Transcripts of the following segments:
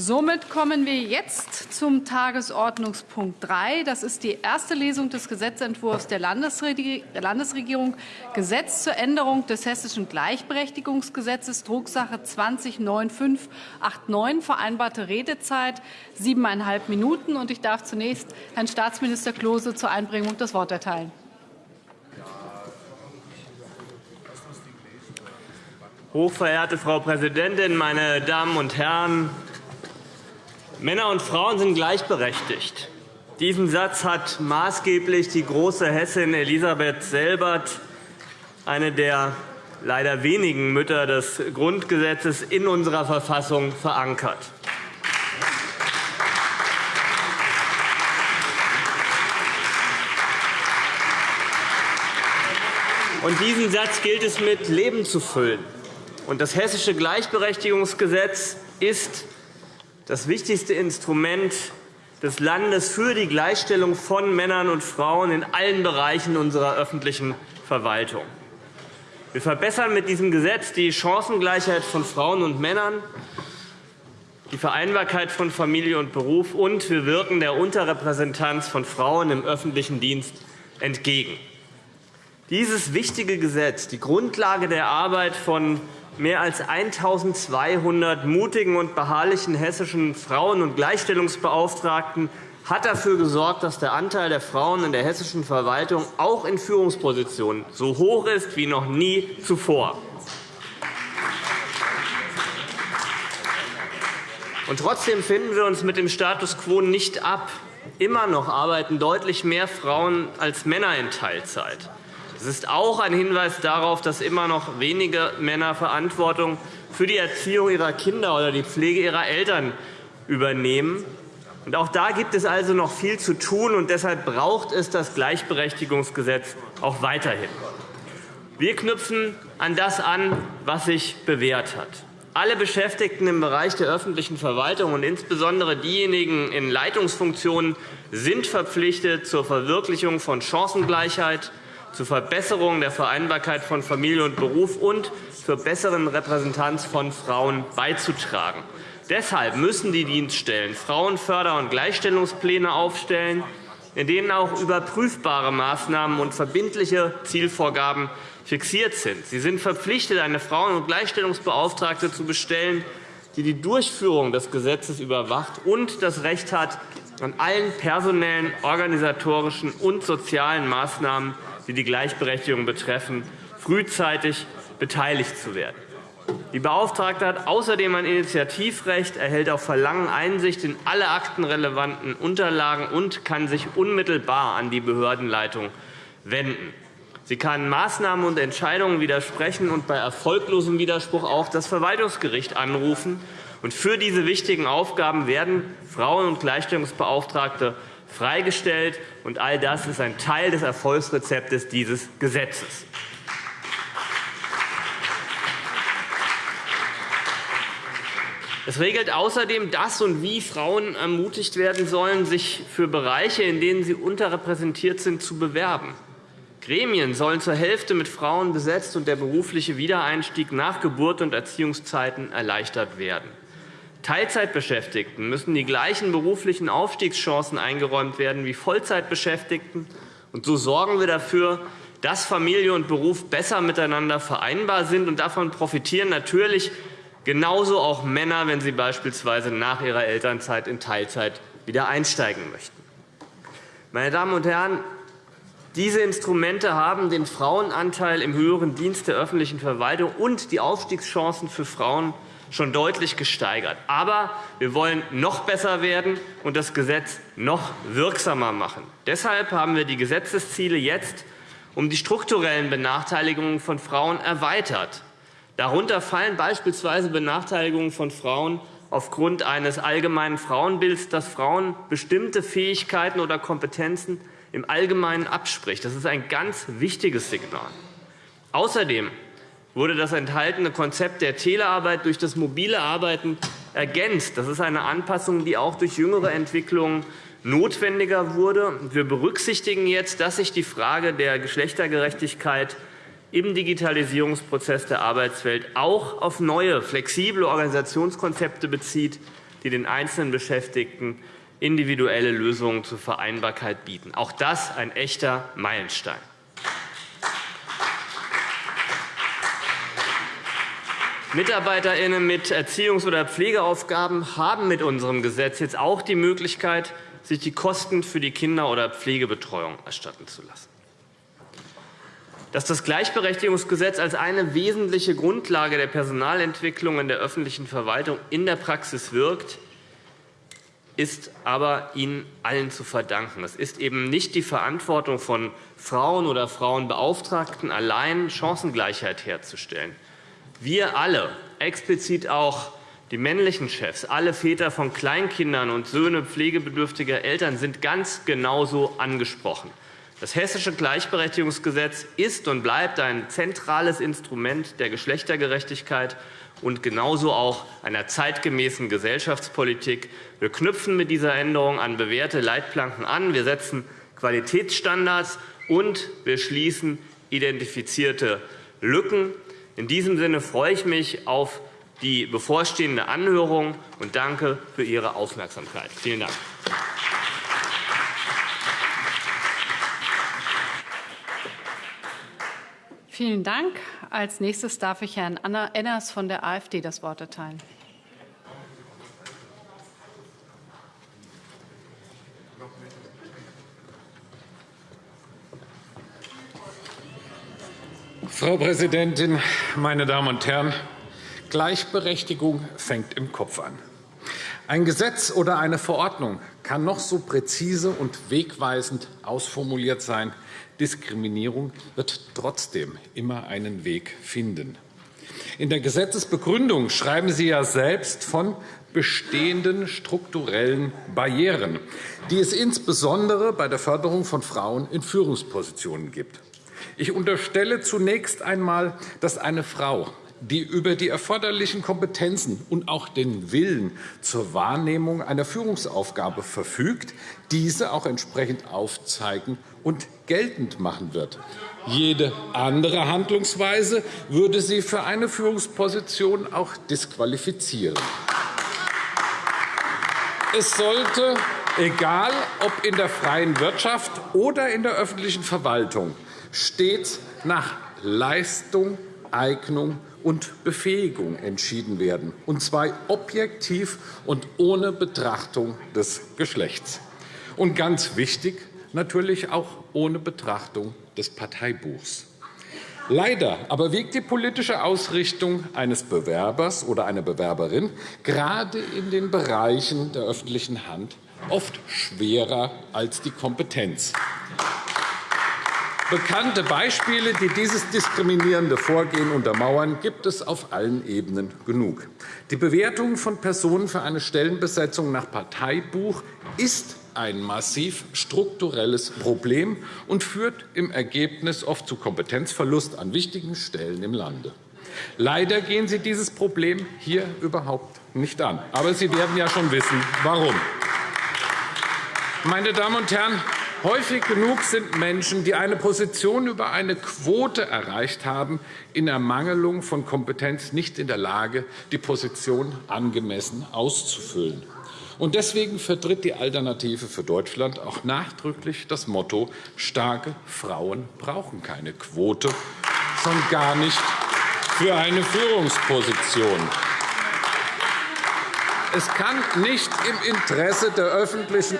Somit kommen wir jetzt zum Tagesordnungspunkt 3. Das ist die erste Lesung des Gesetzentwurfs der Landesregierung Gesetz zur Änderung des Hessischen Gleichberechtigungsgesetzes, Drucksache 20-9589, vereinbarte Redezeit siebeneinhalb Minuten. Ich darf zunächst Herrn Staatsminister Klose zur Einbringung das Wort erteilen. Hochverehrte Frau Präsidentin, meine Damen und Herren! Männer und Frauen sind gleichberechtigt. Diesen Satz hat maßgeblich die große Hessin Elisabeth Selbert, eine der leider wenigen Mütter des Grundgesetzes, in unserer Verfassung verankert. Und diesen Satz gilt es mit Leben zu füllen. Und das Hessische Gleichberechtigungsgesetz ist das wichtigste Instrument des Landes für die Gleichstellung von Männern und Frauen in allen Bereichen unserer öffentlichen Verwaltung. Wir verbessern mit diesem Gesetz die Chancengleichheit von Frauen und Männern, die Vereinbarkeit von Familie und Beruf, und wir wirken der Unterrepräsentanz von Frauen im öffentlichen Dienst entgegen. Dieses wichtige Gesetz, die Grundlage der Arbeit von mehr als 1.200 mutigen und beharrlichen hessischen Frauen- und Gleichstellungsbeauftragten hat dafür gesorgt, dass der Anteil der Frauen in der hessischen Verwaltung auch in Führungspositionen so hoch ist wie noch nie zuvor. Und trotzdem finden wir uns mit dem Status quo nicht ab. Immer noch arbeiten deutlich mehr Frauen als Männer in Teilzeit. Es ist auch ein Hinweis darauf, dass immer noch wenige Männer Verantwortung für die Erziehung ihrer Kinder oder die Pflege ihrer Eltern übernehmen. Auch da gibt es also noch viel zu tun, und deshalb braucht es das Gleichberechtigungsgesetz auch weiterhin. Wir knüpfen an das an, was sich bewährt hat. Alle Beschäftigten im Bereich der öffentlichen Verwaltung und insbesondere diejenigen in Leitungsfunktionen sind verpflichtet zur Verwirklichung von Chancengleichheit, zur Verbesserung der Vereinbarkeit von Familie und Beruf und zur besseren Repräsentanz von Frauen beizutragen. Deshalb müssen die Dienststellen Frauenförder- und Gleichstellungspläne aufstellen, in denen auch überprüfbare Maßnahmen und verbindliche Zielvorgaben fixiert sind. Sie sind verpflichtet, eine Frauen- und Gleichstellungsbeauftragte zu bestellen, die die Durchführung des Gesetzes überwacht und das Recht hat, an allen personellen, organisatorischen und sozialen Maßnahmen die die Gleichberechtigung betreffen, frühzeitig beteiligt zu werden. Die Beauftragte hat außerdem ein Initiativrecht, erhält auf Verlangen Einsicht in alle aktenrelevanten Unterlagen und kann sich unmittelbar an die Behördenleitung wenden. Sie kann Maßnahmen und Entscheidungen widersprechen und bei erfolglosem Widerspruch auch das Verwaltungsgericht anrufen. Für diese wichtigen Aufgaben werden Frauen- und Gleichstellungsbeauftragte freigestellt. Und all das ist ein Teil des Erfolgsrezeptes dieses Gesetzes. Es regelt außerdem, dass und wie Frauen ermutigt werden sollen, sich für Bereiche, in denen sie unterrepräsentiert sind, zu bewerben. Gremien sollen zur Hälfte mit Frauen besetzt und der berufliche Wiedereinstieg nach Geburt und Erziehungszeiten erleichtert werden. Teilzeitbeschäftigten müssen die gleichen beruflichen Aufstiegschancen eingeräumt werden wie Vollzeitbeschäftigten. Und so sorgen wir dafür, dass Familie und Beruf besser miteinander vereinbar sind. Und davon profitieren natürlich genauso auch Männer, wenn sie beispielsweise nach ihrer Elternzeit in Teilzeit wieder einsteigen möchten. Meine Damen und Herren, diese Instrumente haben den Frauenanteil im höheren Dienst der öffentlichen Verwaltung und die Aufstiegschancen für Frauen schon deutlich gesteigert. Aber wir wollen noch besser werden und das Gesetz noch wirksamer machen. Deshalb haben wir die Gesetzesziele jetzt um die strukturellen Benachteiligungen von Frauen erweitert. Darunter fallen beispielsweise Benachteiligungen von Frauen aufgrund eines allgemeinen Frauenbilds, das Frauen bestimmte Fähigkeiten oder Kompetenzen im Allgemeinen abspricht. Das ist ein ganz wichtiges Signal. Außerdem wurde das enthaltene Konzept der Telearbeit durch das mobile Arbeiten ergänzt. Das ist eine Anpassung, die auch durch jüngere Entwicklungen notwendiger wurde. Wir berücksichtigen jetzt, dass sich die Frage der Geschlechtergerechtigkeit im Digitalisierungsprozess der Arbeitswelt auch auf neue, flexible Organisationskonzepte bezieht, die den einzelnen Beschäftigten individuelle Lösungen zur Vereinbarkeit bieten. Auch das ein echter Meilenstein. MitarbeiterInnen mit Erziehungs- oder Pflegeaufgaben haben mit unserem Gesetz jetzt auch die Möglichkeit, sich die Kosten für die Kinder- oder Pflegebetreuung erstatten zu lassen. Dass das Gleichberechtigungsgesetz als eine wesentliche Grundlage der Personalentwicklung in der öffentlichen Verwaltung in der Praxis wirkt, ist aber Ihnen allen zu verdanken. Es ist eben nicht die Verantwortung von Frauen oder Frauenbeauftragten allein, Chancengleichheit herzustellen. Wir alle, explizit auch die männlichen Chefs, alle Väter von Kleinkindern und Söhne pflegebedürftiger Eltern sind ganz genauso angesprochen. Das Hessische Gleichberechtigungsgesetz ist und bleibt ein zentrales Instrument der Geschlechtergerechtigkeit und genauso auch einer zeitgemäßen Gesellschaftspolitik. Wir knüpfen mit dieser Änderung an bewährte Leitplanken an. Wir setzen Qualitätsstandards und wir schließen identifizierte Lücken. In diesem Sinne freue ich mich auf die bevorstehende Anhörung und danke für Ihre Aufmerksamkeit. Vielen Dank. Vielen Dank. Als nächstes darf ich Herrn Enners von der AfD das Wort erteilen. Frau Präsidentin, meine Damen und Herren! Gleichberechtigung fängt im Kopf an. Ein Gesetz oder eine Verordnung kann noch so präzise und wegweisend ausformuliert sein. Diskriminierung wird trotzdem immer einen Weg finden. In der Gesetzesbegründung schreiben Sie ja selbst von bestehenden strukturellen Barrieren, die es insbesondere bei der Förderung von Frauen in Führungspositionen gibt. Ich unterstelle zunächst einmal, dass eine Frau, die über die erforderlichen Kompetenzen und auch den Willen zur Wahrnehmung einer Führungsaufgabe verfügt, diese auch entsprechend aufzeigen und geltend machen wird. Jede andere Handlungsweise würde sie für eine Führungsposition auch disqualifizieren. Es sollte, egal ob in der freien Wirtschaft oder in der öffentlichen Verwaltung, stets nach Leistung, Eignung und Befähigung entschieden werden, und zwar objektiv und ohne Betrachtung des Geschlechts. Und ganz wichtig, natürlich auch ohne Betrachtung des Parteibuchs. Leider aber wiegt die politische Ausrichtung eines Bewerbers oder einer Bewerberin gerade in den Bereichen der öffentlichen Hand oft schwerer als die Kompetenz. Bekannte Beispiele, die dieses diskriminierende Vorgehen untermauern, gibt es auf allen Ebenen genug. Die Bewertung von Personen für eine Stellenbesetzung nach Parteibuch ist ein massiv strukturelles Problem und führt im Ergebnis oft zu Kompetenzverlust an wichtigen Stellen im Lande. Leider gehen Sie dieses Problem hier überhaupt nicht an. Aber Sie werden ja schon wissen, warum. Meine Damen und Herren, Häufig genug sind Menschen, die eine Position über eine Quote erreicht haben, in Ermangelung von Kompetenz nicht in der Lage, die Position angemessen auszufüllen. Und deswegen vertritt die Alternative für Deutschland auch nachdrücklich das Motto, starke Frauen brauchen keine Quote, schon gar nicht für eine Führungsposition. Es kann nicht im Interesse der öffentlichen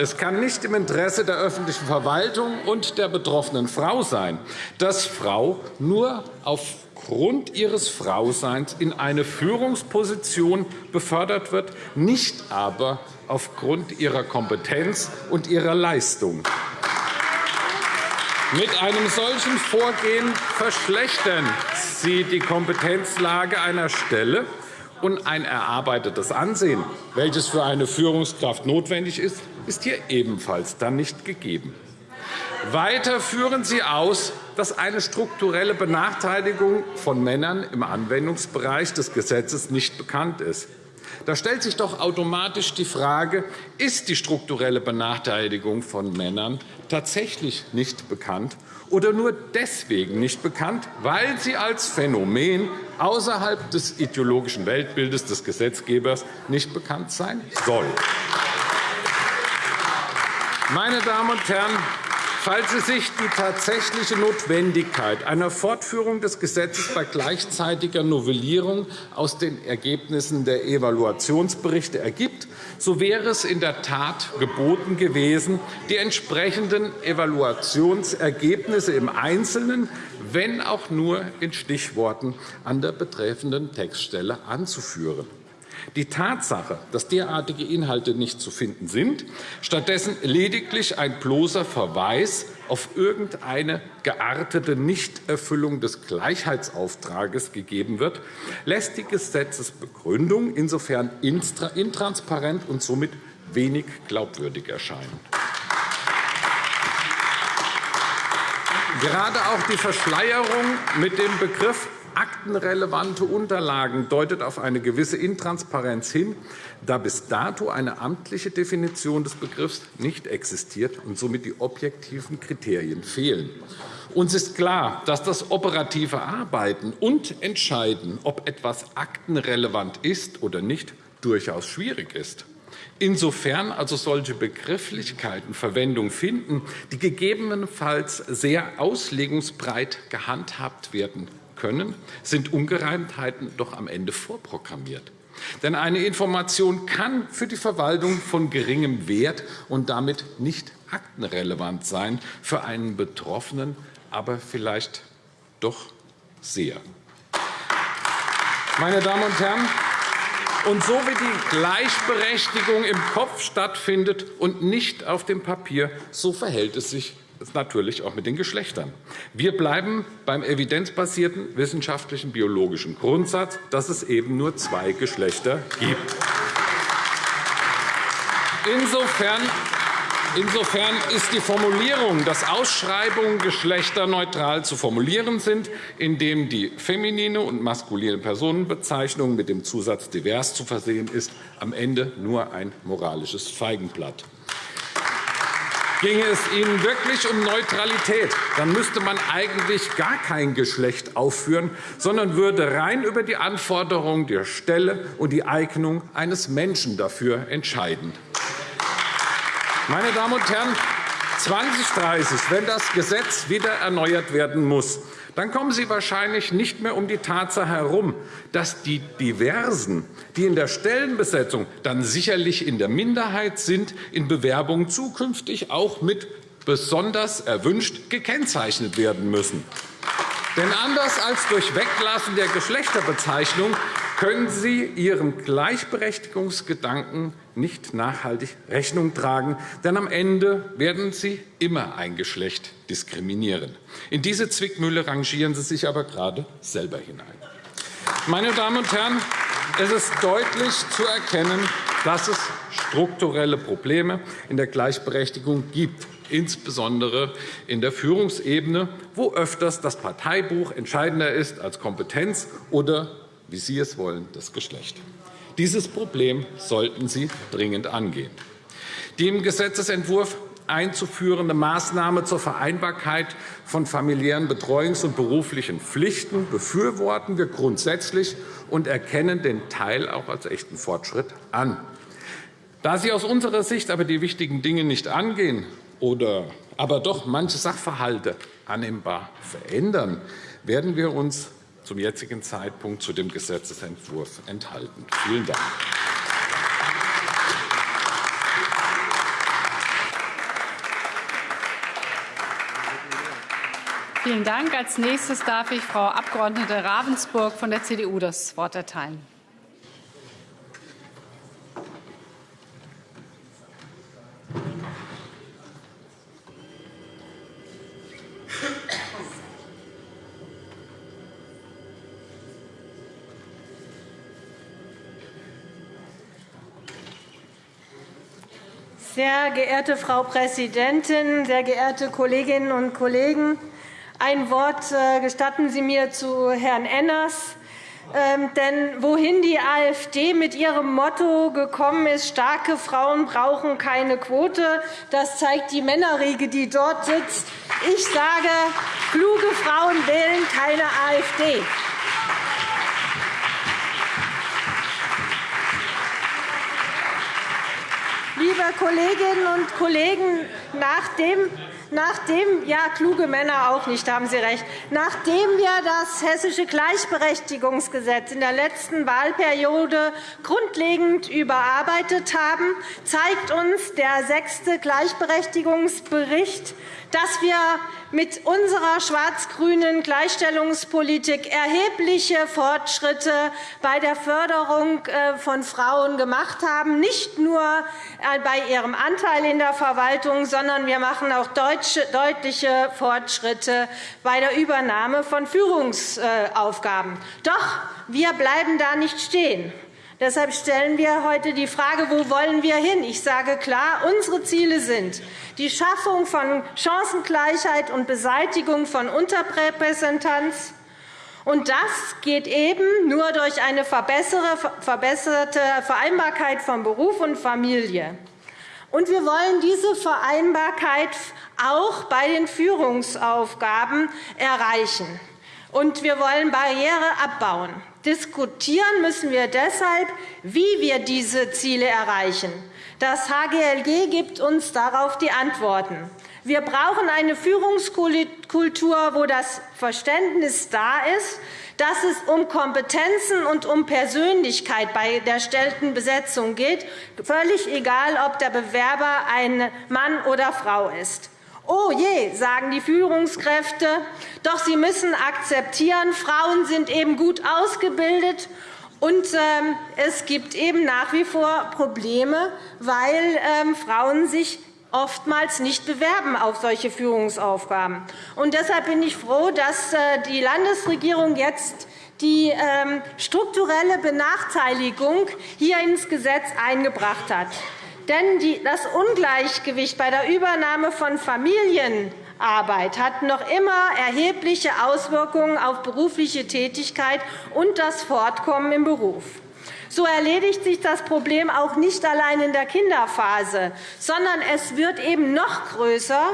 es kann nicht im Interesse der öffentlichen Verwaltung und der betroffenen Frau sein, dass Frau nur aufgrund ihres Frauseins in eine Führungsposition befördert wird, nicht aber aufgrund ihrer Kompetenz und ihrer Leistung. Mit einem solchen Vorgehen verschlechtern Sie die Kompetenzlage einer Stelle und ein erarbeitetes Ansehen, welches für eine Führungskraft notwendig ist, ist hier ebenfalls dann nicht gegeben. Weiter führen Sie aus, dass eine strukturelle Benachteiligung von Männern im Anwendungsbereich des Gesetzes nicht bekannt ist. Da stellt sich doch automatisch die Frage, ist die strukturelle Benachteiligung von Männern tatsächlich nicht bekannt oder nur deswegen nicht bekannt, weil sie als Phänomen außerhalb des ideologischen Weltbildes des Gesetzgebers nicht bekannt sein soll. Meine Damen und Herren, Falls Sie sich die tatsächliche Notwendigkeit einer Fortführung des Gesetzes bei gleichzeitiger Novellierung aus den Ergebnissen der Evaluationsberichte ergibt, so wäre es in der Tat geboten gewesen, die entsprechenden Evaluationsergebnisse im Einzelnen, wenn auch nur in Stichworten, an der betreffenden Textstelle anzuführen. Die Tatsache, dass derartige Inhalte nicht zu finden sind, stattdessen lediglich ein bloßer Verweis auf irgendeine geartete Nichterfüllung des Gleichheitsauftrages gegeben wird, lässt die Gesetzesbegründung insofern intransparent und somit wenig glaubwürdig erscheinen. Gerade auch die Verschleierung mit dem Begriff aktenrelevante Unterlagen deutet auf eine gewisse Intransparenz hin, da bis dato eine amtliche Definition des Begriffs nicht existiert und somit die objektiven Kriterien fehlen. Uns ist klar, dass das operative Arbeiten und Entscheiden, ob etwas aktenrelevant ist oder nicht, durchaus schwierig ist. Insofern also solche Begrifflichkeiten Verwendung finden, die gegebenenfalls sehr auslegungsbreit gehandhabt werden können, sind Ungereimtheiten doch am Ende vorprogrammiert. Denn eine Information kann für die Verwaltung von geringem Wert und damit nicht aktenrelevant sein, für einen Betroffenen aber vielleicht doch sehr. Meine Damen und Herren, und so wie die Gleichberechtigung im Kopf stattfindet und nicht auf dem Papier, so verhält es sich natürlich auch mit den Geschlechtern. Wir bleiben beim evidenzbasierten wissenschaftlichen biologischen Grundsatz, dass es eben nur zwei Geschlechter gibt. Insofern Insofern ist die Formulierung, dass Ausschreibungen geschlechterneutral zu formulieren sind, indem die feminine und maskuline Personenbezeichnung mit dem Zusatz divers zu versehen ist, am Ende nur ein moralisches Feigenblatt. Ginge es Ihnen wirklich um Neutralität, dann müsste man eigentlich gar kein Geschlecht aufführen, sondern würde rein über die Anforderungen der Stelle und die Eignung eines Menschen dafür entscheiden. Meine Damen und Herren, 2030, wenn das Gesetz wieder erneuert werden muss, dann kommen Sie wahrscheinlich nicht mehr um die Tatsache herum, dass die Diversen, die in der Stellenbesetzung dann sicherlich in der Minderheit sind, in Bewerbungen zukünftig auch mit besonders erwünscht gekennzeichnet werden müssen. Denn anders als durch Weglassen der Geschlechterbezeichnung können Sie Ihrem Gleichberechtigungsgedanken nicht nachhaltig Rechnung tragen, denn am Ende werden Sie immer ein Geschlecht diskriminieren. In diese Zwickmühle rangieren Sie sich aber gerade selber hinein. Meine Damen und Herren, es ist deutlich zu erkennen, dass es strukturelle Probleme in der Gleichberechtigung gibt insbesondere in der Führungsebene, wo öfters das Parteibuch entscheidender ist als Kompetenz oder wie Sie es wollen, das Geschlecht. Dieses Problem sollten Sie dringend angehen. Die im Gesetzentwurf einzuführende Maßnahme zur Vereinbarkeit von familiären Betreuungs- und beruflichen Pflichten befürworten wir grundsätzlich und erkennen den Teil auch als echten Fortschritt an. Da Sie aus unserer Sicht aber die wichtigen Dinge nicht angehen oder aber doch manche Sachverhalte annehmbar verändern, werden wir uns zum jetzigen Zeitpunkt zu dem Gesetzentwurf enthalten. Vielen Dank. Vielen Dank. Als nächstes darf ich Frau Abg. Ravensburg von der CDU das Wort erteilen. Sehr geehrte Frau Präsidentin, sehr geehrte Kolleginnen und Kollegen! Ein Wort äh, gestatten Sie mir zu Herrn Enners. Ähm, denn wohin die AfD mit ihrem Motto gekommen ist, starke Frauen brauchen keine Quote, das zeigt die Männerriege, die dort sitzt. Ich sage, kluge Frauen wählen keine AfD. Liebe Kolleginnen und Kollegen, nach dem Nachdem, ja, kluge Männer auch nicht, haben Sie recht. Nachdem wir das Hessische Gleichberechtigungsgesetz in der letzten Wahlperiode grundlegend überarbeitet haben, zeigt uns der sechste Gleichberechtigungsbericht, dass wir mit unserer schwarz-grünen Gleichstellungspolitik erhebliche Fortschritte bei der Förderung äh, von Frauen gemacht haben, nicht nur äh, bei ihrem Anteil in der Verwaltung, sondern wir machen auch deutliche Fortschritte bei der Übernahme von Führungsaufgaben. Doch wir bleiben da nicht stehen. Deshalb stellen wir heute die Frage, wo wollen wir hin? Ich sage klar, unsere Ziele sind die Schaffung von Chancengleichheit und Beseitigung von Unterrepräsentanz. Und das geht eben nur durch eine verbesserte Vereinbarkeit von Beruf und Familie. Und wir wollen diese Vereinbarkeit auch bei den Führungsaufgaben erreichen. Und wir wollen Barriere abbauen. Diskutieren müssen wir deshalb, wie wir diese Ziele erreichen. Das HGLG gibt uns darauf die Antworten. Wir brauchen eine Führungskultur, wo das Verständnis da ist, dass es um Kompetenzen und um Persönlichkeit bei der Stellenbesetzung geht, völlig egal, ob der Bewerber ein Mann oder Frau ist. Oh je, sagen die Führungskräfte, doch sie müssen akzeptieren, Frauen sind eben gut ausgebildet und ähm, es gibt eben nach wie vor Probleme, weil ähm, Frauen sich oftmals nicht bewerben auf solche Führungsaufgaben. Und deshalb bin ich froh, dass äh, die Landesregierung jetzt die ähm, strukturelle Benachteiligung hier ins Gesetz eingebracht hat. Denn das Ungleichgewicht bei der Übernahme von Familienarbeit hat noch immer erhebliche Auswirkungen auf berufliche Tätigkeit und das Fortkommen im Beruf. So erledigt sich das Problem auch nicht allein in der Kinderphase, sondern es wird eben noch größer,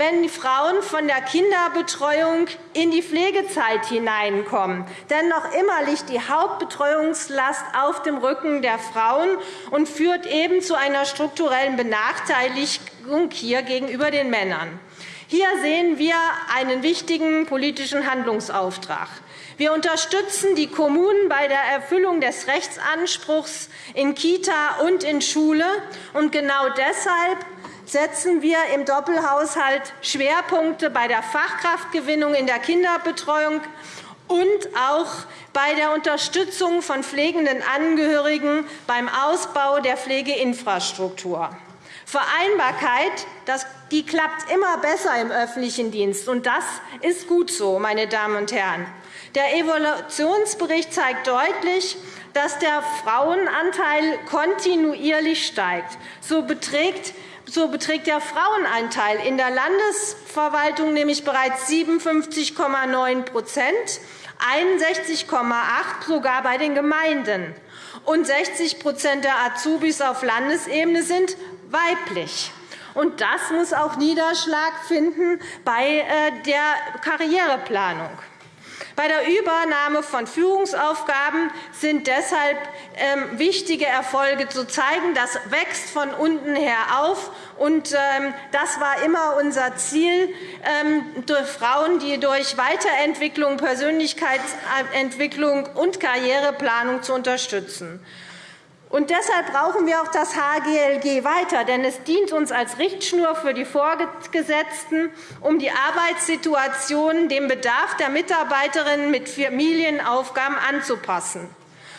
wenn Frauen von der Kinderbetreuung in die Pflegezeit hineinkommen. Denn noch immer liegt die Hauptbetreuungslast auf dem Rücken der Frauen und führt eben zu einer strukturellen Benachteiligung hier gegenüber den Männern. Hier sehen wir einen wichtigen politischen Handlungsauftrag. Wir unterstützen die Kommunen bei der Erfüllung des Rechtsanspruchs in Kita und in Schule. Und genau deshalb setzen wir im Doppelhaushalt Schwerpunkte bei der Fachkraftgewinnung in der Kinderbetreuung und auch bei der Unterstützung von pflegenden Angehörigen beim Ausbau der Pflegeinfrastruktur. Vereinbarkeit die klappt immer besser im öffentlichen Dienst, und das ist gut so, meine Damen und Herren. Der Evaluationsbericht zeigt deutlich, dass der Frauenanteil kontinuierlich steigt. So beträgt so beträgt der Frauenanteil in der Landesverwaltung nämlich bereits 57,9% 61,8 sogar bei den Gemeinden. Und 60% der Azubis auf Landesebene sind weiblich. Und das muss auch Niederschlag finden bei äh, der Karriereplanung. Bei der Übernahme von Führungsaufgaben sind deshalb ähm, wichtige Erfolge zu zeigen. Das wächst von unten her auf. Ähm, das war immer unser Ziel, ähm, Frauen, die durch Weiterentwicklung, Persönlichkeitsentwicklung und Karriereplanung zu unterstützen. Und deshalb brauchen wir auch das HGLG weiter, denn es dient uns als Richtschnur für die Vorgesetzten, um die Arbeitssituation dem Bedarf der Mitarbeiterinnen mit Familienaufgaben anzupassen.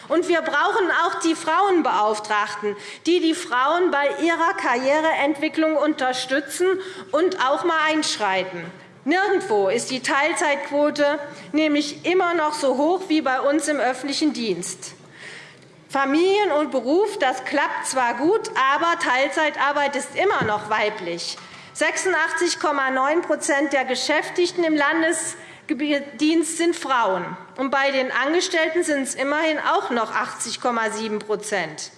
Und wir brauchen auch die Frauenbeauftragten, die die Frauen bei ihrer Karriereentwicklung unterstützen und auch einmal einschreiten. Nirgendwo ist die Teilzeitquote nämlich immer noch so hoch wie bei uns im öffentlichen Dienst. Familien und Beruf, das klappt zwar gut, aber Teilzeitarbeit ist immer noch weiblich. 86,9% der Beschäftigten im Landesdienst sind Frauen. und bei den Angestellten sind es immerhin auch noch 80,7%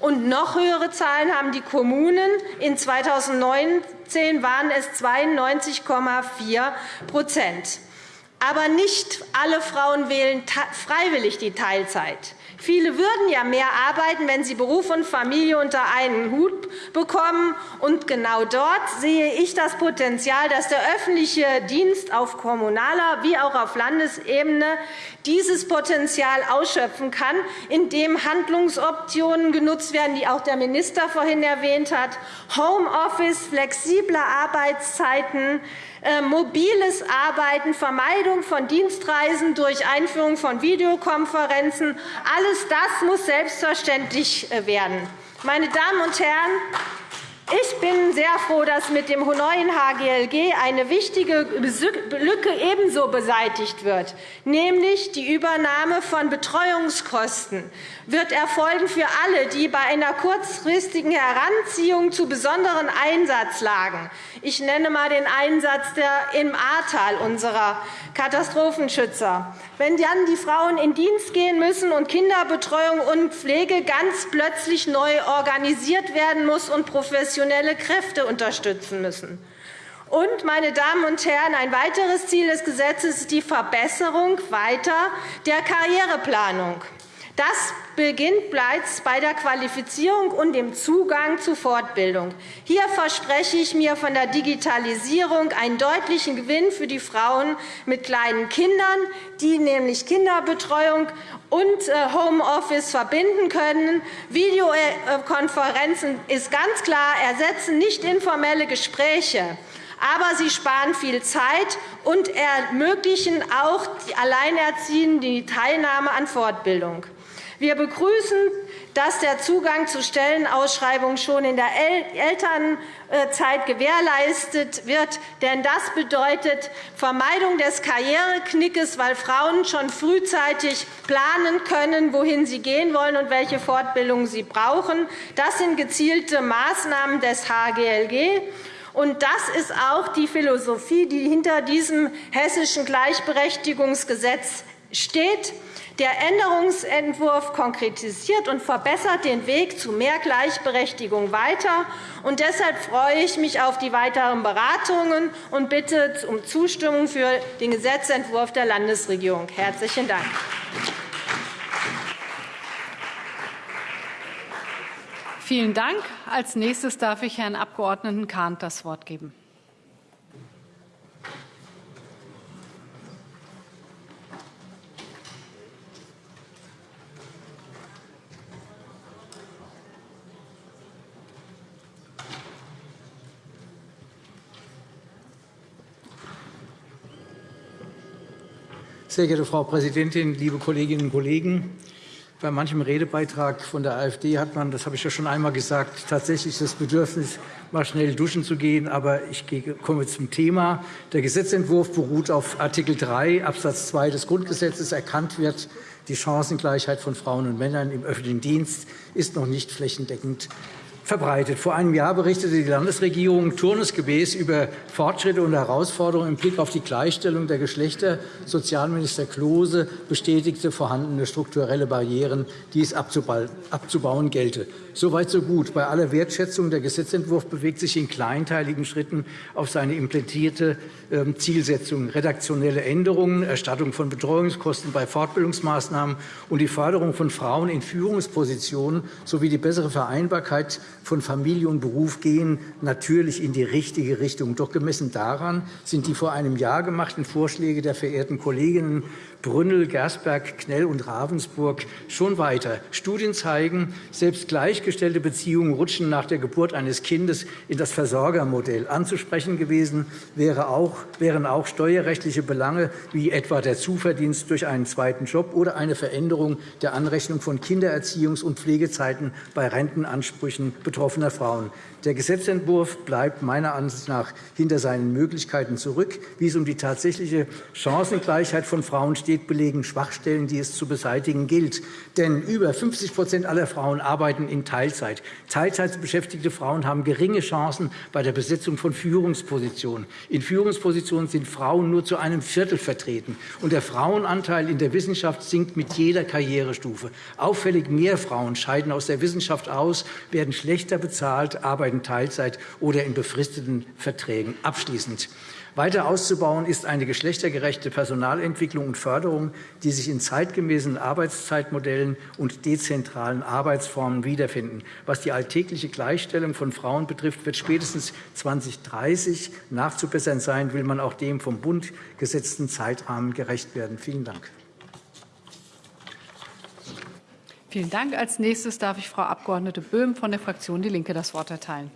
und noch höhere Zahlen haben die Kommunen. In 2019 waren es 92,4% Aber nicht alle Frauen wählen freiwillig die Teilzeit. Viele würden ja mehr arbeiten, wenn sie Beruf und Familie unter einen Hut bekommen. Und genau dort sehe ich das Potenzial, dass der öffentliche Dienst auf kommunaler wie auch auf Landesebene dieses Potenzial ausschöpfen kann, indem Handlungsoptionen genutzt werden, die auch der Minister vorhin erwähnt hat, Homeoffice, flexible Arbeitszeiten, mobiles Arbeiten, Vermeidung von Dienstreisen durch Einführung von Videokonferenzen. Alles das muss selbstverständlich äh, werden. Meine Damen und Herren, ich bin sehr froh, dass mit dem neuen HGLG eine wichtige Lücke ebenso beseitigt wird, nämlich die Übernahme von Betreuungskosten wird erfolgen für alle, die bei einer kurzfristigen Heranziehung zu besonderen Einsatzlagen ich nenne einmal den Einsatz der im Ahrtal unserer Katastrophenschützer. Wenn dann die Frauen in Dienst gehen müssen und Kinderbetreuung und Pflege ganz plötzlich neu organisiert werden muss und professionelle Kräfte unterstützen müssen. Und, meine Damen und Herren, ein weiteres Ziel des Gesetzes ist die Verbesserung weiter der Karriereplanung. Das beginnt bereits bei der Qualifizierung und dem Zugang zu Fortbildung. Hier verspreche ich mir von der Digitalisierung einen deutlichen Gewinn für die Frauen mit kleinen Kindern, die nämlich Kinderbetreuung und äh, Homeoffice verbinden können. Videokonferenzen ist ganz klar, ersetzen nicht informelle Gespräche aber sie sparen viel Zeit und ermöglichen auch die Alleinerziehenden die Teilnahme an Fortbildung. Wir begrüßen, dass der Zugang zu Stellenausschreibungen schon in der Elternzeit gewährleistet wird. Denn das bedeutet Vermeidung des Karriereknickes, weil Frauen schon frühzeitig planen können, wohin sie gehen wollen und welche Fortbildung sie brauchen. Das sind gezielte Maßnahmen des HGLG. Und das ist auch die Philosophie, die hinter diesem hessischen Gleichberechtigungsgesetz steht. Der Änderungsentwurf konkretisiert und verbessert den Weg zu mehr Gleichberechtigung weiter. Und deshalb freue ich mich auf die weiteren Beratungen und bitte um Zustimmung für den Gesetzentwurf der Landesregierung. – Herzlichen Dank. Vielen Dank. Als nächstes darf ich Herrn Abg. Kahnt das Wort geben. Sehr geehrte Frau Präsidentin, liebe Kolleginnen und Kollegen! Bei manchem Redebeitrag von der AfD hat man, das habe ich ja schon einmal gesagt, tatsächlich das Bedürfnis, mal schnell duschen zu gehen. Aber ich komme zum Thema. Der Gesetzentwurf beruht auf Art. 3 Abs. 2 des Grundgesetzes. Erkannt wird, die Chancengleichheit von Frauen und Männern im öffentlichen Dienst ist noch nicht flächendeckend verbreitet. Vor einem Jahr berichtete die Landesregierung turnusgemäß über Fortschritte und Herausforderungen im Blick auf die Gleichstellung der Geschlechter. Sozialminister Klose bestätigte vorhandene strukturelle Barrieren, die es abzubauen gelte. Soweit so gut. Bei aller Wertschätzung der Gesetzentwurf bewegt sich in kleinteiligen Schritten auf seine implementierte ähm, Zielsetzung. Redaktionelle Änderungen, Erstattung von Betreuungskosten bei Fortbildungsmaßnahmen und die Förderung von Frauen in Führungspositionen sowie die bessere Vereinbarkeit von Familie und Beruf gehen natürlich in die richtige Richtung. Doch gemessen daran sind die vor einem Jahr gemachten Vorschläge der verehrten Kolleginnen Brünnel, Gersberg, Knell und Ravensburg schon weiter. Studien zeigen, selbst gleichgestellte Beziehungen rutschen nach der Geburt eines Kindes in das Versorgermodell. Anzusprechen gewesen wären auch steuerrechtliche Belange wie etwa der Zuverdienst durch einen zweiten Job oder eine Veränderung der Anrechnung von Kindererziehungs- und Pflegezeiten bei Rentenansprüchen betroffener Frauen. Der Gesetzentwurf bleibt meiner Ansicht nach hinter seinen Möglichkeiten zurück. Wie es um die tatsächliche Chancengleichheit von Frauen steht, belegen Schwachstellen, die es zu beseitigen gilt. Denn über 50% aller Frauen arbeiten in Teilzeit. Teilzeitbeschäftigte Frauen haben geringe Chancen bei der Besetzung von Führungspositionen. In Führungspositionen sind Frauen nur zu einem Viertel vertreten. Und der Frauenanteil in der Wissenschaft sinkt mit jeder Karrierestufe. Auffällig mehr Frauen scheiden aus der Wissenschaft aus, werden schlechter bezahlt, arbeiten arbeiten Teilzeit oder in befristeten Verträgen. Abschließend. Weiter auszubauen ist eine geschlechtergerechte Personalentwicklung und Förderung, die sich in zeitgemäßen Arbeitszeitmodellen und dezentralen Arbeitsformen wiederfinden. Was die alltägliche Gleichstellung von Frauen betrifft, wird spätestens 2030 nachzubessern sein, will man auch dem vom Bund gesetzten Zeitrahmen gerecht werden. Vielen Dank. Vielen Dank. Als nächstes darf ich Frau Abg. Böhm von der Fraktion DIE LINKE das Wort erteilen.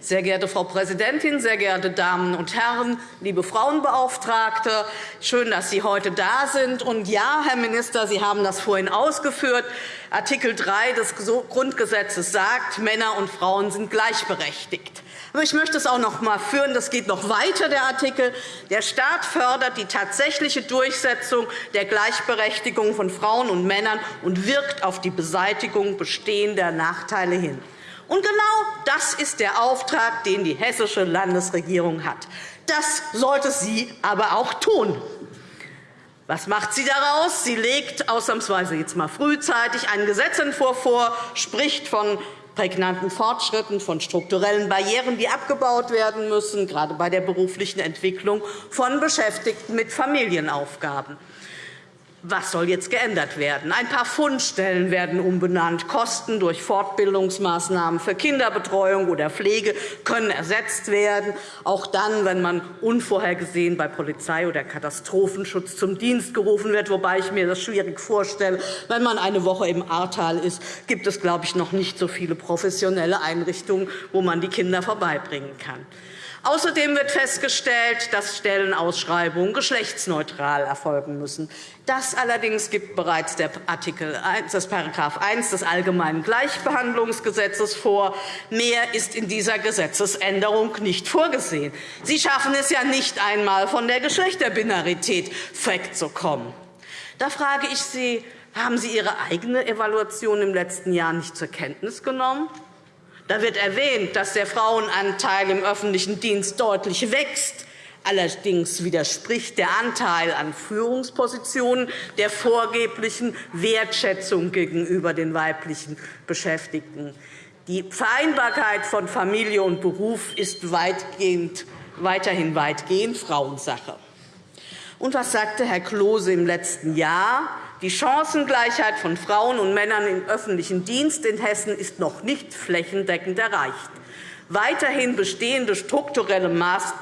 Sehr geehrte Frau Präsidentin, sehr geehrte Damen und Herren, liebe Frauenbeauftragte! Schön, dass Sie heute da sind. Und ja, Herr Minister, Sie haben das vorhin ausgeführt. Artikel 3 des Grundgesetzes sagt, Männer und Frauen sind gleichberechtigt. Ich möchte es auch noch einmal führen. Das geht noch weiter, der Artikel. Der Staat fördert die tatsächliche Durchsetzung der Gleichberechtigung von Frauen und Männern und wirkt auf die Beseitigung bestehender Nachteile hin. Und genau das ist der Auftrag, den die hessische Landesregierung hat. Das sollte sie aber auch tun. Was macht sie daraus? Sie legt ausnahmsweise jetzt mal frühzeitig einen Gesetzentwurf vor, spricht von prägnanten Fortschritten, von strukturellen Barrieren, die abgebaut werden müssen, gerade bei der beruflichen Entwicklung von Beschäftigten mit Familienaufgaben. Was soll jetzt geändert werden? Ein paar Fundstellen werden umbenannt. Kosten durch Fortbildungsmaßnahmen für Kinderbetreuung oder Pflege können ersetzt werden, auch dann, wenn man unvorhergesehen bei Polizei oder Katastrophenschutz zum Dienst gerufen wird, wobei ich mir das schwierig vorstelle. Wenn man eine Woche im Ahrtal ist, gibt es, glaube ich, noch nicht so viele professionelle Einrichtungen, wo man die Kinder vorbeibringen kann. Außerdem wird festgestellt, dass Stellenausschreibungen geschlechtsneutral erfolgen müssen. Das allerdings gibt bereits der Artikel 1, das § 1 des Allgemeinen Gleichbehandlungsgesetzes vor. Mehr ist in dieser Gesetzesänderung nicht vorgesehen. Sie schaffen es ja nicht einmal, von der Geschlechterbinarität wegzukommen. Da frage ich Sie, haben Sie Ihre eigene Evaluation im letzten Jahr nicht zur Kenntnis genommen? Da wird erwähnt, dass der Frauenanteil im öffentlichen Dienst deutlich wächst. Allerdings widerspricht der Anteil an Führungspositionen der vorgeblichen Wertschätzung gegenüber den weiblichen Beschäftigten. Die Vereinbarkeit von Familie und Beruf ist weitgehend, weiterhin weitgehend Frauensache. Und was sagte Herr Klose im letzten Jahr? Die Chancengleichheit von Frauen und Männern im öffentlichen Dienst in Hessen ist noch nicht flächendeckend erreicht. Weiterhin bestehende strukturelle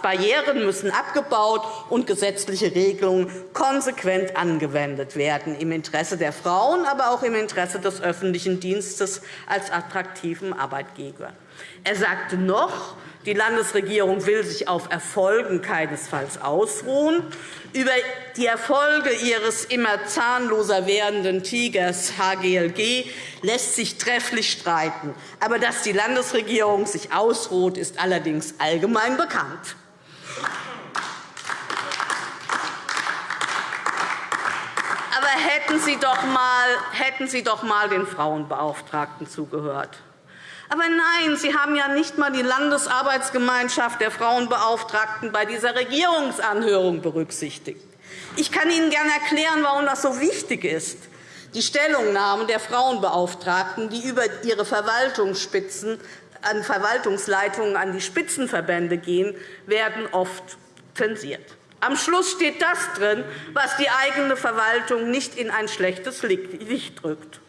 Barrieren müssen abgebaut und gesetzliche Regelungen konsequent angewendet werden, im Interesse der Frauen, aber auch im Interesse des öffentlichen Dienstes als attraktiven Arbeitgeber. Er sagte noch, die Landesregierung will sich auf Erfolgen keinesfalls ausruhen. Über die Erfolge ihres immer zahnloser werdenden Tigers HGLG lässt sich trefflich streiten. Aber dass die Landesregierung sich ausruht, ist allerdings allgemein bekannt. Aber hätten Sie doch mal, hätten Sie doch mal den Frauenbeauftragten zugehört. Aber nein, Sie haben ja nicht einmal die Landesarbeitsgemeinschaft der Frauenbeauftragten bei dieser Regierungsanhörung berücksichtigt. Ich kann Ihnen gerne erklären, warum das so wichtig ist. Die Stellungnahmen der Frauenbeauftragten, die über ihre Verwaltungsspitzen an Verwaltungsleitungen an die Spitzenverbände gehen, werden oft zensiert. Am Schluss steht das drin, was die eigene Verwaltung nicht in ein schlechtes Licht drückt.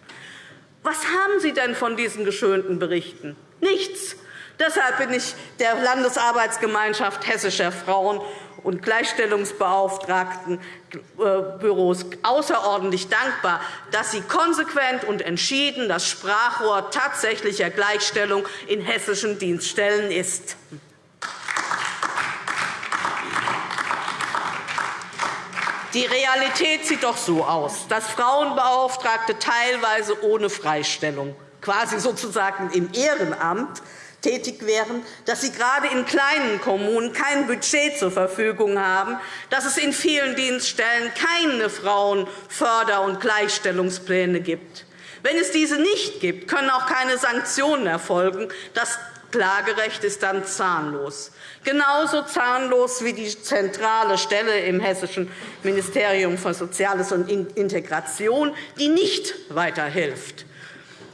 Was haben Sie denn von diesen geschönten Berichten? Nichts. Deshalb bin ich der Landesarbeitsgemeinschaft hessischer Frauen und Gleichstellungsbeauftragtenbüros außerordentlich dankbar, dass sie konsequent und entschieden das Sprachrohr tatsächlicher Gleichstellung in hessischen Dienststellen ist. Die Realität sieht doch so aus, dass Frauenbeauftragte teilweise ohne Freistellung, quasi sozusagen im Ehrenamt, tätig wären, dass sie gerade in kleinen Kommunen kein Budget zur Verfügung haben, dass es in vielen Dienststellen keine Frauenförder- und Gleichstellungspläne gibt. Wenn es diese nicht gibt, können auch keine Sanktionen erfolgen. Das Klagerecht ist dann zahnlos. Genauso zahnlos wie die zentrale Stelle im Hessischen Ministerium für Soziales und Integration, die nicht weiterhilft.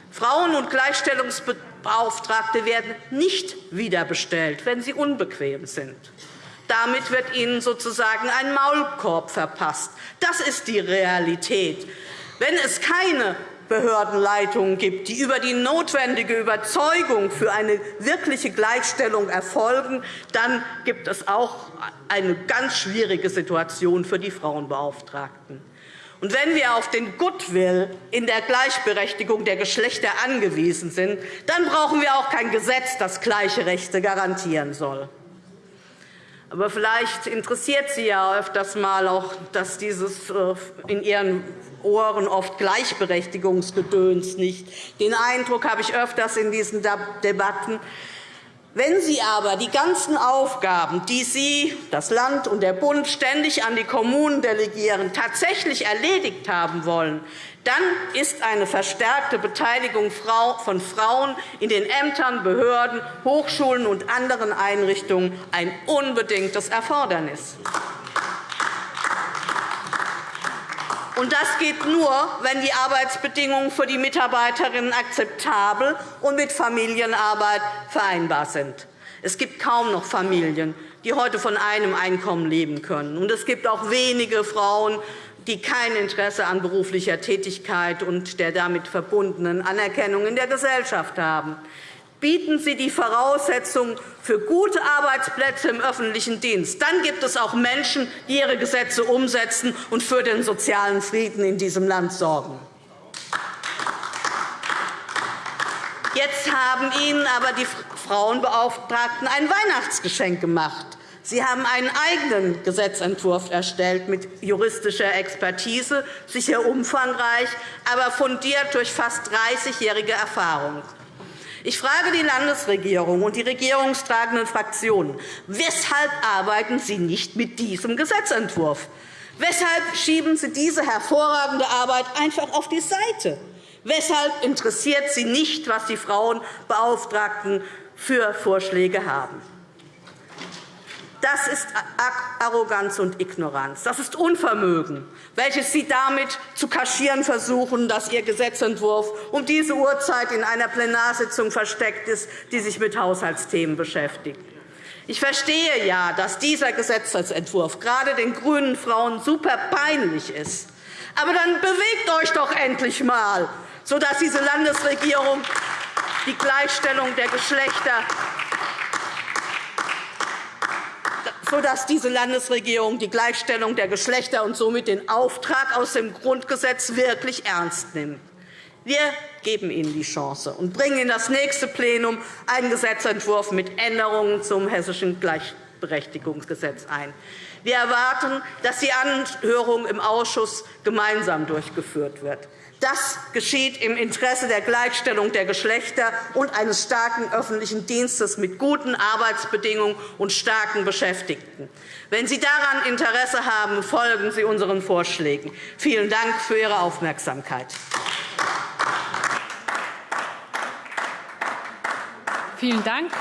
Frauen- und Gleichstellungsbeauftragte werden nicht wiederbestellt, wenn sie unbequem sind. Damit wird ihnen sozusagen ein Maulkorb verpasst. Das ist die Realität. Wenn es keine Behördenleitungen gibt, die über die notwendige Überzeugung für eine wirkliche Gleichstellung erfolgen, dann gibt es auch eine ganz schwierige Situation für die Frauenbeauftragten. Und wenn wir auf den Goodwill in der Gleichberechtigung der Geschlechter angewiesen sind, dann brauchen wir auch kein Gesetz, das gleiche Rechte garantieren soll. Aber vielleicht interessiert Sie ja öfters mal auch, dass dieses äh, in Ihren Ohren oft Gleichberechtigungsgedöns nicht. Den Eindruck habe ich öfters in diesen Debatten. Wenn Sie aber die ganzen Aufgaben, die Sie, das Land und der Bund ständig an die Kommunen delegieren, tatsächlich erledigt haben wollen, dann ist eine verstärkte Beteiligung von Frauen in den Ämtern, Behörden, Hochschulen und anderen Einrichtungen ein unbedingtes Erfordernis. Und das geht nur, wenn die Arbeitsbedingungen für die Mitarbeiterinnen akzeptabel und mit Familienarbeit vereinbar sind. Es gibt kaum noch Familien, die heute von einem Einkommen leben können. Und es gibt auch wenige Frauen, die kein Interesse an beruflicher Tätigkeit und der damit verbundenen Anerkennung in der Gesellschaft haben bieten Sie die Voraussetzungen für gute Arbeitsplätze im öffentlichen Dienst. Dann gibt es auch Menschen, die ihre Gesetze umsetzen und für den sozialen Frieden in diesem Land sorgen. Jetzt haben Ihnen aber die Frauenbeauftragten ein Weihnachtsgeschenk gemacht. Sie haben einen eigenen Gesetzentwurf erstellt mit juristischer Expertise, sicher umfangreich, aber fundiert durch fast 30-jährige Erfahrung. Ich frage die Landesregierung und die regierungstragenden Fraktionen, weshalb arbeiten Sie nicht mit diesem Gesetzentwurf? Weshalb schieben Sie diese hervorragende Arbeit einfach auf die Seite? Weshalb interessiert Sie nicht, was die Frauenbeauftragten für Vorschläge haben? Das ist Arroganz und Ignoranz. Das ist Unvermögen, welches Sie damit zu kaschieren versuchen, dass Ihr Gesetzentwurf um diese Uhrzeit in einer Plenarsitzung versteckt ist, die sich mit Haushaltsthemen beschäftigt. Ich verstehe ja, dass dieser Gesetzentwurf gerade den grünen Frauen super peinlich ist. Aber dann bewegt euch doch endlich einmal, sodass diese Landesregierung die Gleichstellung der Geschlechter sodass diese Landesregierung die Gleichstellung der Geschlechter und somit den Auftrag aus dem Grundgesetz wirklich ernst nimmt. Wir geben Ihnen die Chance und bringen in das nächste Plenum einen Gesetzentwurf mit Änderungen zum Hessischen Gleichberechtigungsgesetz ein. Wir erwarten, dass die Anhörung im Ausschuss gemeinsam durchgeführt wird. Das geschieht im Interesse der Gleichstellung der Geschlechter und eines starken öffentlichen Dienstes mit guten Arbeitsbedingungen und starken Beschäftigten. Wenn Sie daran Interesse haben, folgen Sie unseren Vorschlägen. Vielen Dank für Ihre Aufmerksamkeit. Vielen Dank.